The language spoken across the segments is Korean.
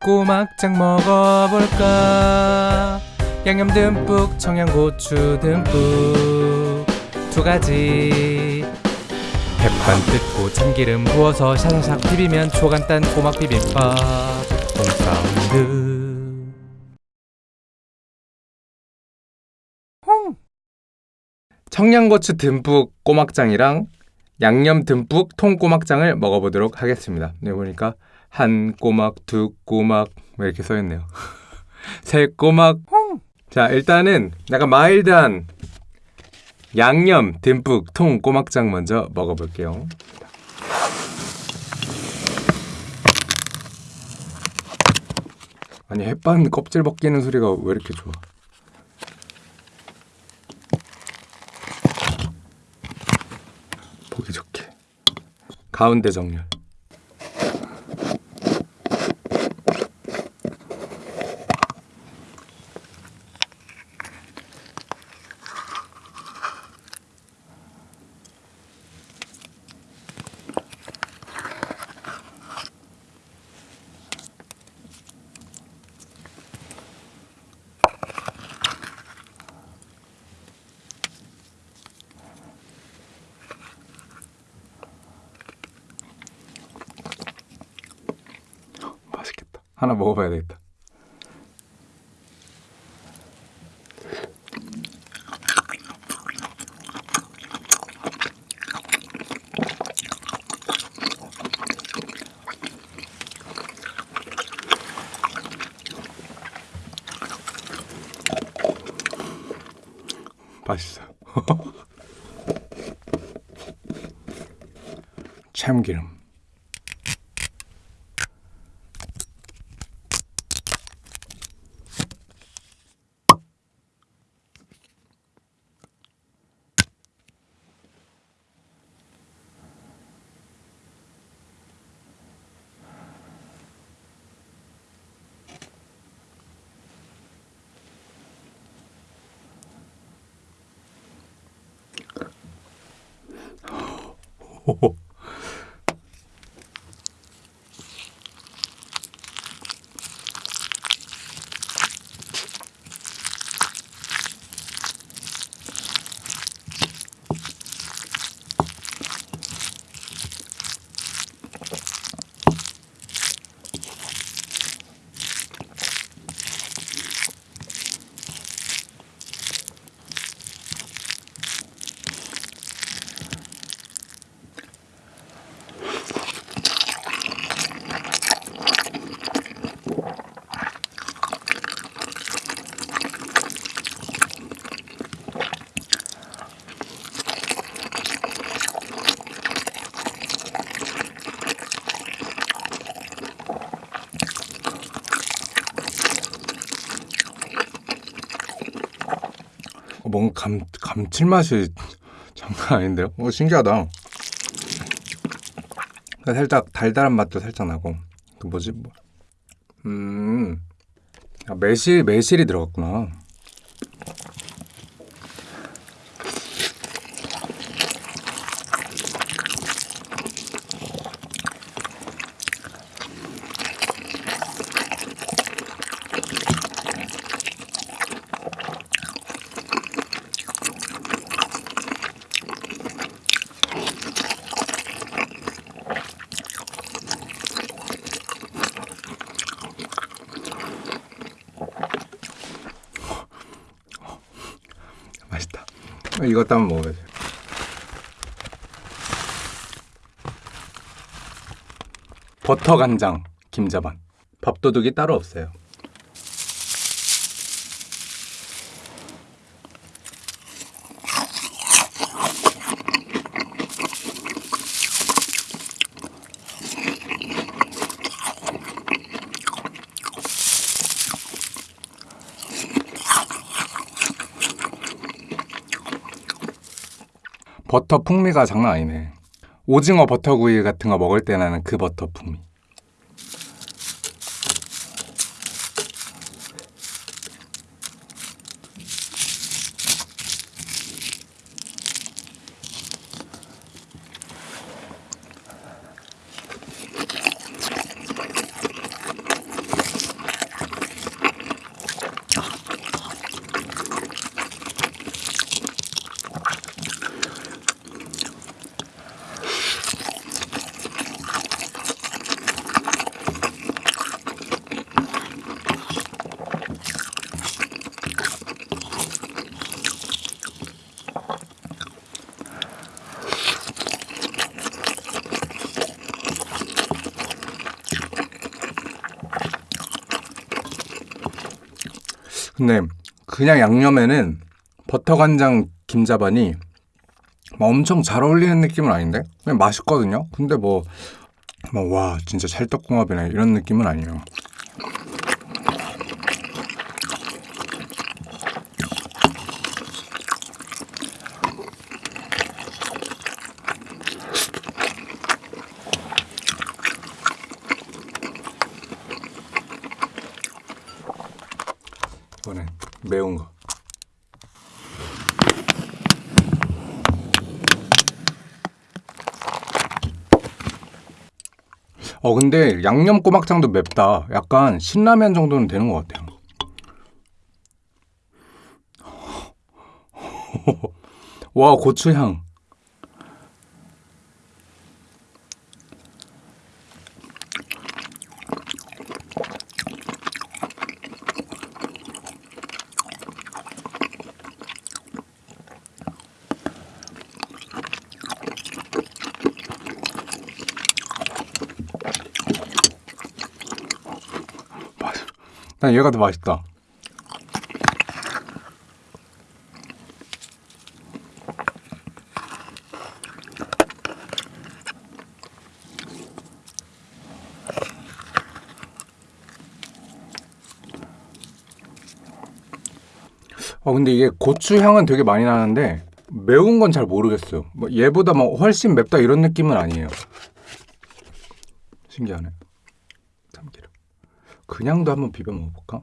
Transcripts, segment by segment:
꼬막장 먹어볼까? 양념 듬뿍 청양고추 듬뿍. 두 가지. 백반 뜯고 참기름 부어서 샤샤샥 비비면 초간단 꼬막 비빔밥. 홈사운드. 청양고추 듬뿍 꼬막장이랑 양념 듬뿍 통꼬막장을 먹어보도록 하겠습니다. 네 보니까 한 꼬막, 두 꼬막 뭐 이렇게 써있네요. 세 꼬막. 자 일단은 약간 마일드한 양념 듬뿍 통 꼬막장 먼저 먹어볼게요. 아니 햇반 껍질 벗기는 소리가 왜 이렇게 좋아? 보기 좋게 가운데 정렬. 맛있겠다. 하나 먹어봐야 되겠다. 맛있어. 참기름. ほほ。 뭔가 감, 감칠맛이 장난 아닌데요? 어, 신기하다. 살짝 달달한 맛도 살짝 나고. 그 뭐지? 뭐. 음. 아, 매실, 매실이 들어갔구나. 맛있다. 이것도 한번 먹어야지. 버터 간장 김자반. 밥도둑이 따로 없어요. 버터 풍미가 장난 아니네. 오징어 버터구이 같은 거 먹을 때 나는 그 버터 풍미. 근데 그냥 양념에는 버터 간장 김자반이 막 엄청 잘 어울리는 느낌은 아닌데 그냥 맛있거든요. 근데 뭐뭐와 진짜 찰떡궁합이네 이런 느낌은 아니에요. 이번엔 매운 거. 어 근데 양념 꼬막장도 맵다. 약간 신라면 정도는 되는 것 같아요. 와 고추향. 난 얘가 더 맛있다. 어 근데 이게 고추 향은 되게 많이 나는데 매운 건 잘 모르겠어요. 뭐 얘보다 뭐 훨씬 맵다 이런 느낌은 아니에요. 신기하네. 그냥도 한번 비벼 먹어볼까?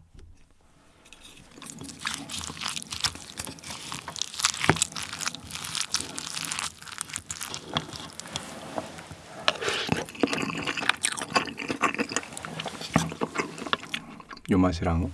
요 맛이랑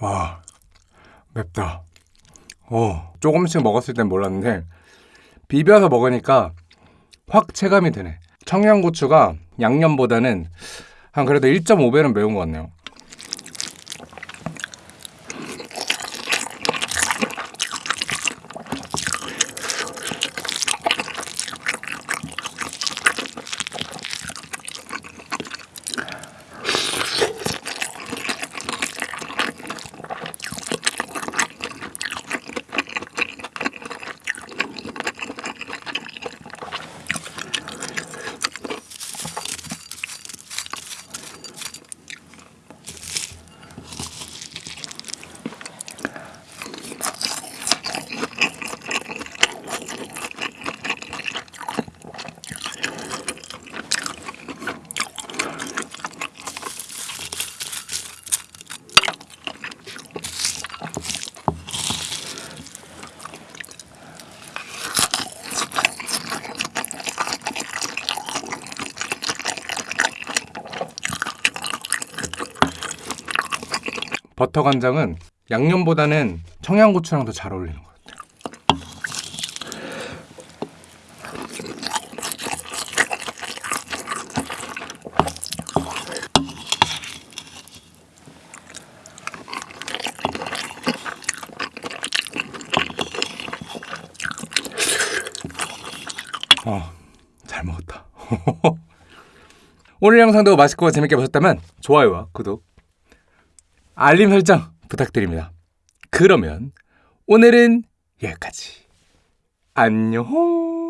와 맵다. 어 조금씩 먹었을 땐 몰랐는데 비벼서 먹으니까 확 체감이 되네. 청양고추가 양념보다는 한 그래도 1.5배는 매운 것 같네요. 버터 간장은 양념보다는 청양고추랑 더 잘 어울리는 것 같아요. 어, 잘 먹었다. 오늘 영상도 맛있고 재밌게 보셨다면 좋아요와 구독, 알림 설정 부탁드립니다. 그러면 오늘은 여기까지. 안녕.